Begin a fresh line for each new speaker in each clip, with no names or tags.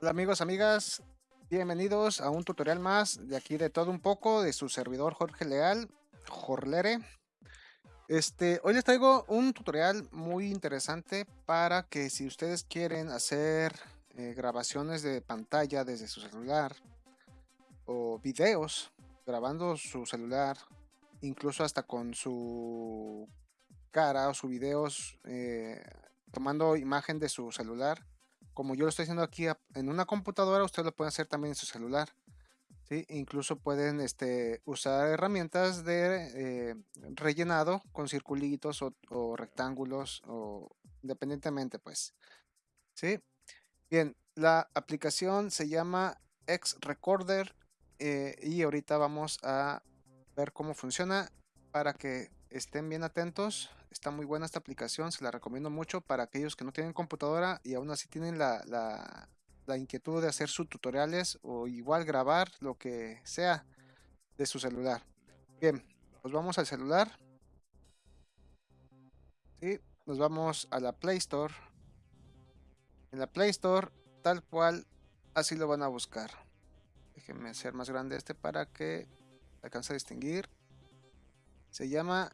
Hola amigos, amigas, bienvenidos a un tutorial más de aquí de todo un poco de su servidor Jorge Leal, Jorlere. Este, hoy les traigo un tutorial muy interesante para que si ustedes quieren hacer eh, grabaciones de pantalla desde su celular o videos grabando su celular, incluso hasta con su cara o sus videos eh, tomando imagen de su celular, como yo lo estoy haciendo aquí en una computadora, ustedes lo pueden hacer también en su celular. ¿sí? Incluso pueden este, usar herramientas de eh, rellenado con circulitos o, rectángulos o independientemente pues. ¿sí? Bien, la aplicación se llama X Recorder eh, y ahorita vamos a ver cómo funciona para que estén bien atentos. Está muy buena esta aplicación, se la recomiendo mucho para aquellos que no tienen computadora y aún así tienen la, inquietud de hacer sus tutoriales o igual grabar lo que sea de su celular. Bien, pues vamos al celular. y nos vamos a la Play Store. En la Play Store, tal cual, así lo van a buscar. Déjenme hacer más grande este para que alcance a distinguir. Se llama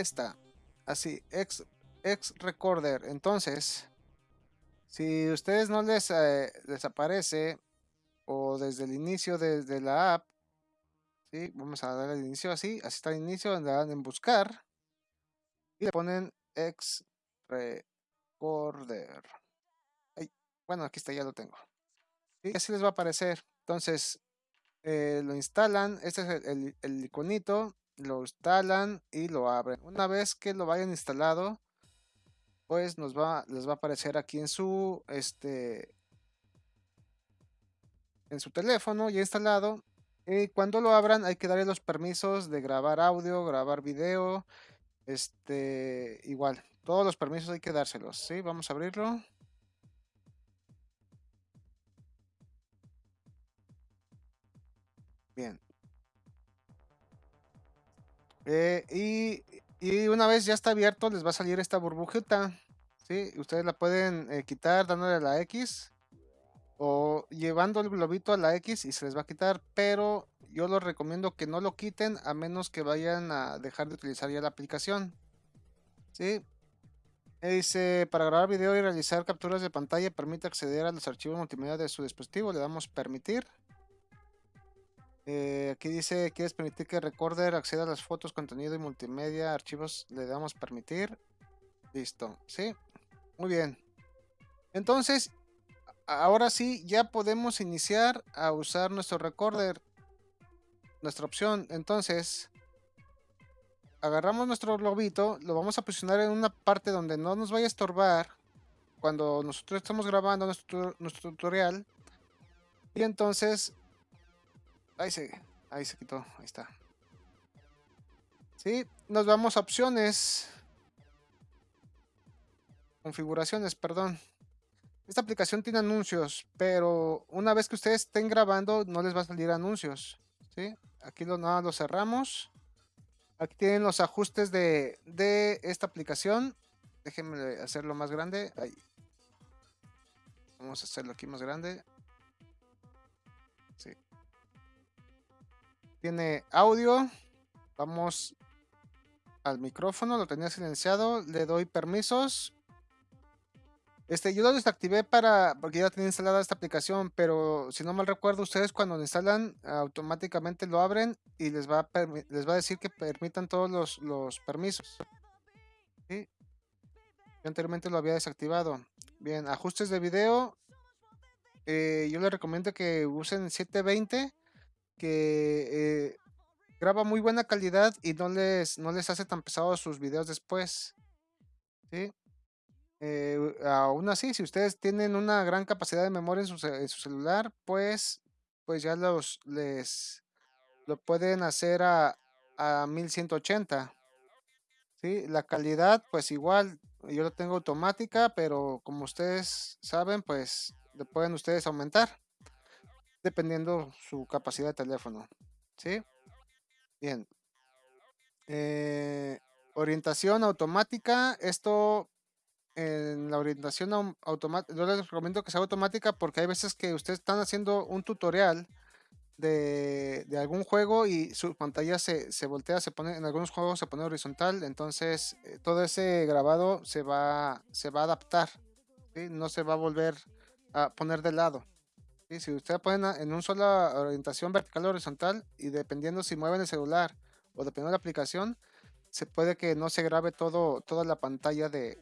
esta. Así, ex, ex recorder. Entonces, si ustedes no les, eh, aparece o desde el inicio desde la app, ¿sí? vamos a dar el inicio así, así está el inicio, donde dan en buscar y le ponen ex recorder. bueno, aquí está, ya lo tengo. Y así les va a aparecer. Entonces, eh, lo instalan, este es el, el, iconito, lo instalan y lo abren. Una vez que lo vayan instalado, pues nos va, les va a aparecer aquí en su, este, en su teléfono ya instalado. Y cuando lo abran hay que darle los permisos de grabar audio, grabar video, este, igual, todos los permisos hay que dárselos, ¿sí? Vamos a abrirlo. Bien. Eh, y, una vez ya está abierto, les va a salir esta burbujita. ¿sí? Ustedes la pueden eh, quitar dándole la X o llevando el globito a la X y se les va a quitar, pero yo les recomiendo que no lo quiten a menos que vayan a dejar de utilizar ya la aplicación. ¿sí? Dice, para grabar video y realizar capturas de pantalla permite acceder a los archivos multimedia de su dispositivo, le damos permitir. Eh, aquí dice, ¿quieres permitir que Recorder acceda a las fotos, contenido y multimedia, archivos? Le damos permitir. Listo, ¿sí? Muy bien. Entonces, ahora sí, ya podemos iniciar a usar nuestro Recorder. Nuestra opción. Entonces, agarramos nuestro globito, lo vamos a posicionar en una parte donde no nos vaya a estorbar cuando nosotros estamos grabando nuestro, nuestro tutorial. Y entonces Ahí se, ahí se quitó, ahí está. Sí, nos vamos a opciones. Configuraciones, perdón. Esta aplicación tiene anuncios, pero una vez que ustedes estén grabando no les va a salir anuncios. ¿sí? Aquí lo, nada, lo cerramos. Aquí tienen los ajustes de, de esta aplicación. Déjenme hacerlo más grande. Ahí. Vamos a hacerlo aquí más grande. Tiene audio. Vamos al micrófono, lo tenía silenciado. Le doy permisos. Este, yo lo desactivé para, porque ya tenía instalada esta aplicación, pero si no mal recuerdo, ustedes cuando lo instalan, automáticamente lo abren y les va a, les va a decir que permitan todos los, permisos. Yo anteriormente lo había desactivado. Bien, ajustes de video. Eh, yo les recomiendo que usen 720 que eh, graba muy buena calidad y no les, no les hace tan pesados sus videos después. ¿sí? Eh, aún así, si ustedes tienen una gran capacidad de memoria en su, celular, pues, pues ya los les lo pueden hacer a, a 1180. ¿sí? La calidad, pues igual, yo lo tengo automática, pero como ustedes saben, pues le pueden ustedes aumentar dependiendo su capacidad de teléfono. ¿Sí? Bien. Eh, orientación automática. Esto en la orientación automática, yo les recomiendo que sea automática porque hay veces que ustedes están haciendo un tutorial de, de algún juego y su pantalla se, se, voltea, se pone, en algunos juegos se pone horizontal, entonces eh, todo ese grabado se va, se va a adaptar, ¿sí? no se va a volver a poner de lado. ¿Sí? Si ustedes ponen en una sola orientación vertical o horizontal y dependiendo si mueven el celular o dependiendo de la aplicación, se puede que no se grabe todo, toda la pantalla de,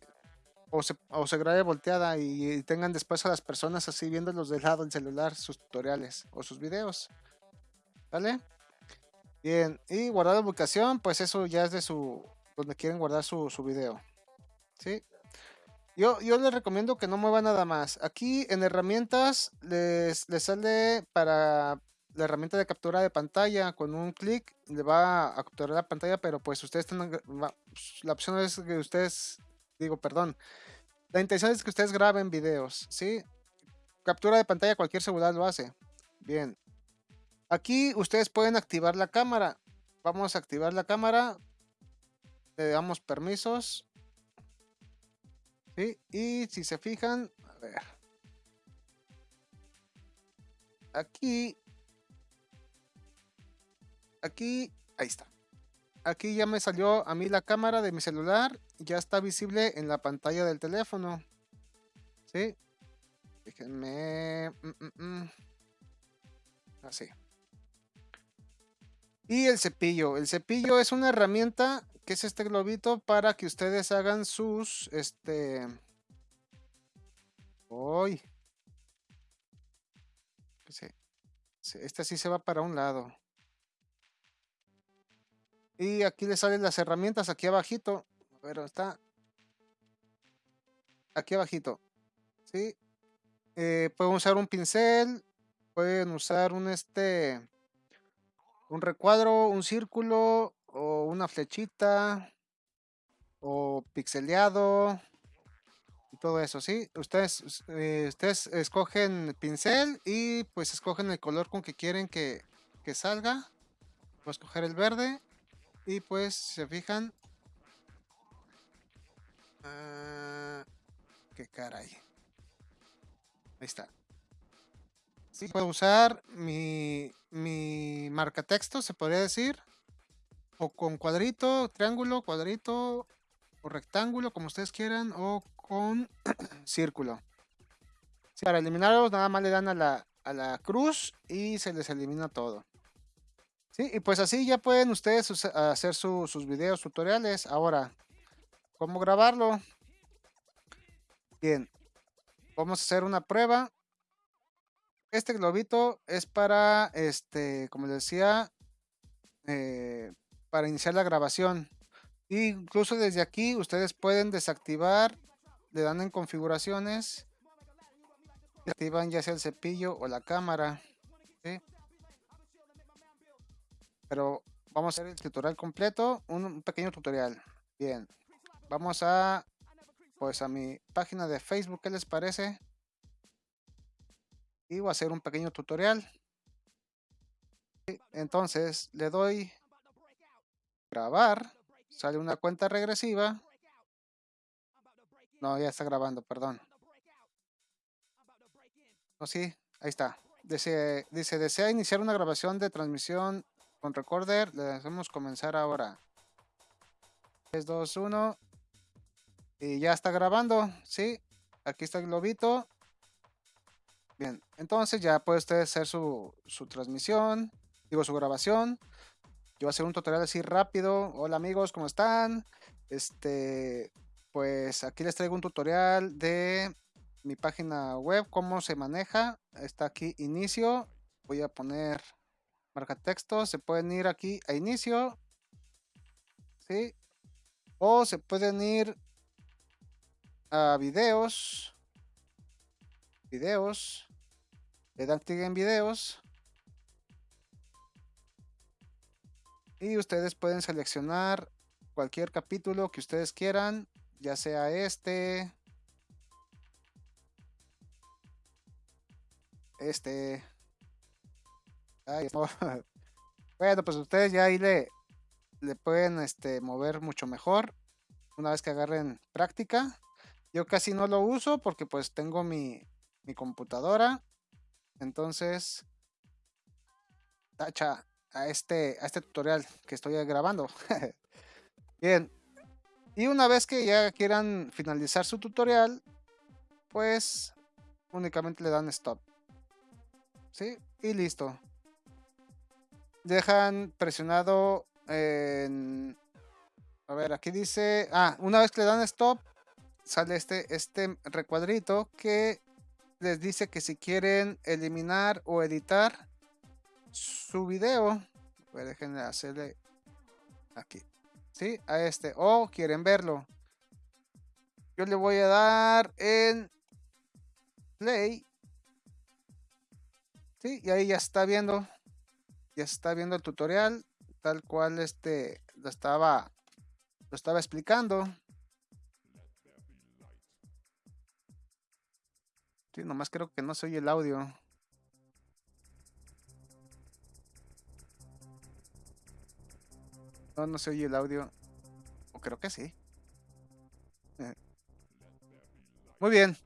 o se, o se grabe volteada y, tengan después a las personas así viéndolos del lado del celular, sus tutoriales o sus videos. ¿Vale? Bien, y guardar la ubicación, pues eso ya es de su, donde quieren guardar su, su video. ¿Sí? Yo, les recomiendo que no mueva nada más. Aquí en herramientas les, sale para la herramienta de captura de pantalla. Con un clic le va a capturar la pantalla, pero pues ustedes están, la opción es que ustedes, digo, perdón. La intención es que ustedes graben videos, ¿sí? Captura de pantalla cualquier celular lo hace. Bien, Aquí ustedes pueden activar la cámara. Vamos a activar la cámara. Le damos permisos. Y si se fijan, a ver. Aquí. Aquí, ahí está. Aquí ya me salió a mí la cámara de mi celular. Ya está visible en la pantalla del teléfono. ¿Sí? Déjenme... Mm, mm, mm. Así. Y el cepillo. El cepillo es una herramienta que es este globito para que ustedes hagan sus, este... Uy. Este sí se va para un lado. Y aquí le salen las herramientas aquí abajito. Pero está aquí abajito. ¿Sí? Eh, pueden usar un pincel. Pueden usar un este un recuadro, un círculo una flechita o pixeleado y todo eso, ¿sí? Ustedes, eh, ustedes escogen pincel y pues escogen el color con que quieren que, que salga. Voy a escoger el verde y pues se fijan. Uh, qué caray. Ahí está. Sí, puedo usar mi, mi marca texto, se podría decir. O con cuadrito, triángulo, cuadrito o rectángulo, como ustedes quieran. O con círculo. para eliminarlos, nada más le dan a la, a la cruz y se les elimina todo. Sí, y pues así ya pueden ustedes hacer sus videos tutoriales. Ahora, ¿cómo grabarlo? Bien, vamos a hacer una prueba este globito es para, este, como les decía, eh, para iniciar la grabación. incluso desde aquí ustedes pueden desactivar, le dan en configuraciones, activan ya sea el cepillo o la cámara. Pero vamos a hacer el tutorial completo, un pequeño tutorial. Bien, vamos a, pues a mi página de Facebook, ¿qué les parece? y voy a hacer un pequeño tutorial. Entonces le doy grabar, sale una cuenta regresiva. No, ya está grabando, perdón. No, sí, ahí está. Dice, dice, desea iniciar una grabación de transmisión con recorder. Le hacemos comenzar ahora. 3, 2, 1. Y ya está grabando, ¿sí? Aquí está el globito. Bien, entonces ya puede usted hacer su, transmisión, digo su grabación. Yo voy a hacer un tutorial así rápido. Hola amigos, ¿cómo están? Este, pues aquí les traigo un tutorial de mi página web, cómo se maneja. Está aquí inicio. Voy a poner marca texto. Se pueden ir aquí a inicio. ¿Sí? O se pueden ir a videos. Videos le dan clic en videos y ustedes pueden seleccionar cualquier capítulo que ustedes quieran ya sea este este bueno pues ustedes ya ahí le, le pueden este, mover mucho mejor una vez que agarren práctica Yo casi no lo uso porque pues tengo mi, mi computadora. Entonces, tacha a este, a este tutorial que estoy grabando. Bien. Y una vez que ya quieran finalizar su tutorial, pues únicamente le dan stop. ¿Sí? Y listo. Dejan presionado en... A ver, aquí dice... Ah, una vez que le dan stop, sale este, este recuadrito que les dice que si quieren eliminar o editar su video, pues déjenme hacerle aquí, ¿sí? A este, o quieren verlo. Yo le voy a dar en play. Sí, y ahí ya está viendo, ya está viendo el tutorial, tal cual este lo estaba, lo estaba explicando. Sí, nomás creo que no se oye el audio. No, no se oye el audio. O creo que sí. Eh. Muy bien.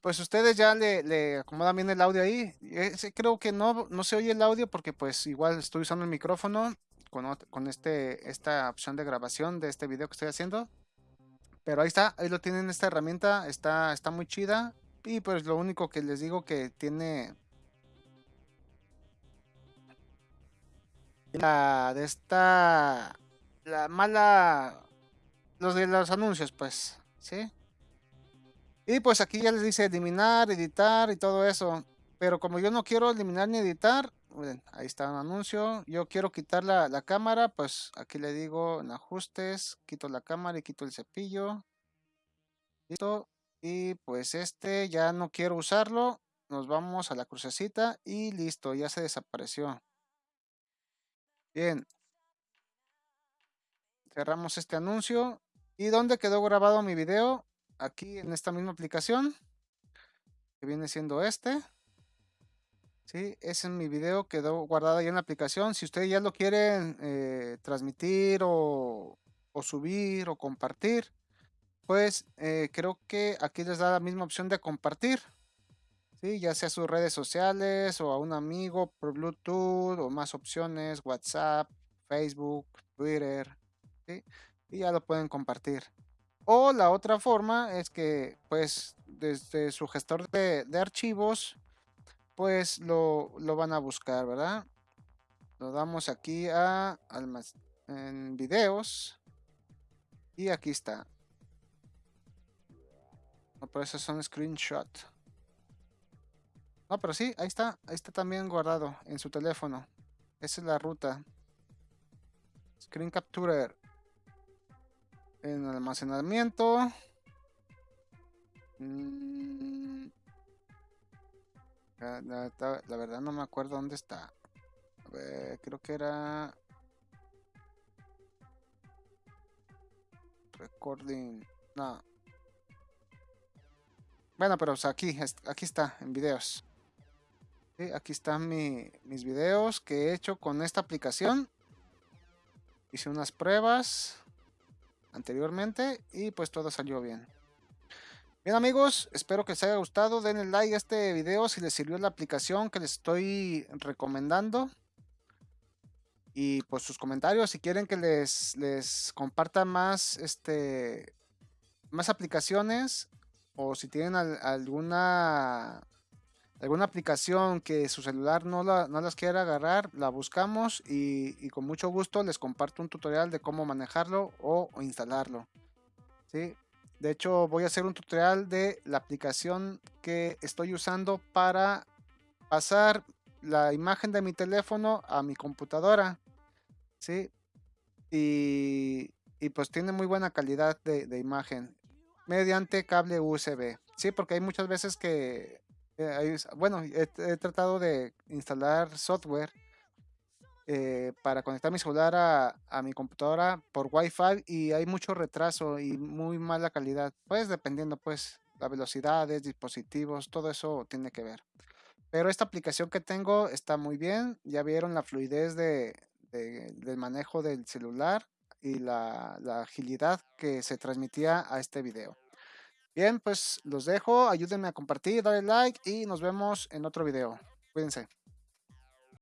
Pues ustedes ya le, acomodan bien el audio ahí. creo que no, no se oye el audio porque pues igual estoy usando el micrófono con, con este, esta opción de grabación de este video que estoy haciendo. Pero ahí está, ahí lo tienen esta herramienta, está, está muy chida. Y pues lo único que les digo que tiene la de esta la mala los de los anuncios pues sí y pues aquí ya les dice eliminar editar y todo eso. Pero como yo no quiero eliminar ni editar ahí está un anuncio. Yo quiero quitar la, la cámara pues aquí le digo en ajustes quito la cámara y quito el cepillo. Listo. Y pues este ya no quiero usarlo. Nos vamos a la crucecita y listo ya se desapareció Bien. Cerramos este anuncio. ¿Y dónde quedó grabado mi video? Aquí en esta misma aplicación. Que viene siendo este. Sí, ese es mi video, quedó guardado ahí en la aplicación. Si ustedes ya lo quieren eh, transmitir o, subir o compartir, pues eh, creo que aquí les da la misma opción de compartir ya sea sus redes sociales o a un amigo por Bluetooth o más opciones, WhatsApp, Facebook, Twitter, y ya lo pueden compartir. O la otra forma es que pues desde su gestor de, archivos pues lo, van a buscar, ¿verdad? Lo damos aquí a en videos y aquí está. No, pero esos son screenshots. No, pero sí, ahí está. Ahí está también guardado en su teléfono. Esa es la ruta. Screen Capturer. En almacenamiento. Mm. La, verdad no me acuerdo dónde está. A ver, creo que era... Recording. No. Bueno, pero aquí, aquí está, en videos aquí están mis videos que he hecho con esta aplicación. Hice unas pruebas anteriormente y pues todo salió bien. Bien amigos, espero que les haya gustado. Denle like a este video si les sirvió la aplicación que les estoy recomendando. Y pues sus comentarios si quieren que les, les comparta más, este, más aplicaciones o si tienen alguna alguna aplicación que su celular no, no las quiera agarrar, la buscamos y, con mucho gusto les comparto un tutorial de cómo manejarlo o, instalarlo. ¿sí? De hecho, voy a hacer un tutorial de la aplicación que estoy usando para pasar la imagen de mi teléfono a mi computadora. ¿sí? Y, pues tiene muy buena calidad de, de imagen mediante cable USB. Sí, porque hay muchas veces que eh, bueno, he, tratado de instalar software eh, para conectar mi celular a, mi computadora por Wi-Fi y hay mucho retraso y muy mala calidad. Pues dependiendo, pues, la velocidades, dispositivos, todo eso tiene que ver. Pero esta aplicación que tengo está muy bien. Ya vieron la fluidez de, del manejo del celular y la agilidad que se transmitía a este video. Bien, pues los dejo, ayúdenme a compartir, darle like y nos vemos en otro video. Cuídense.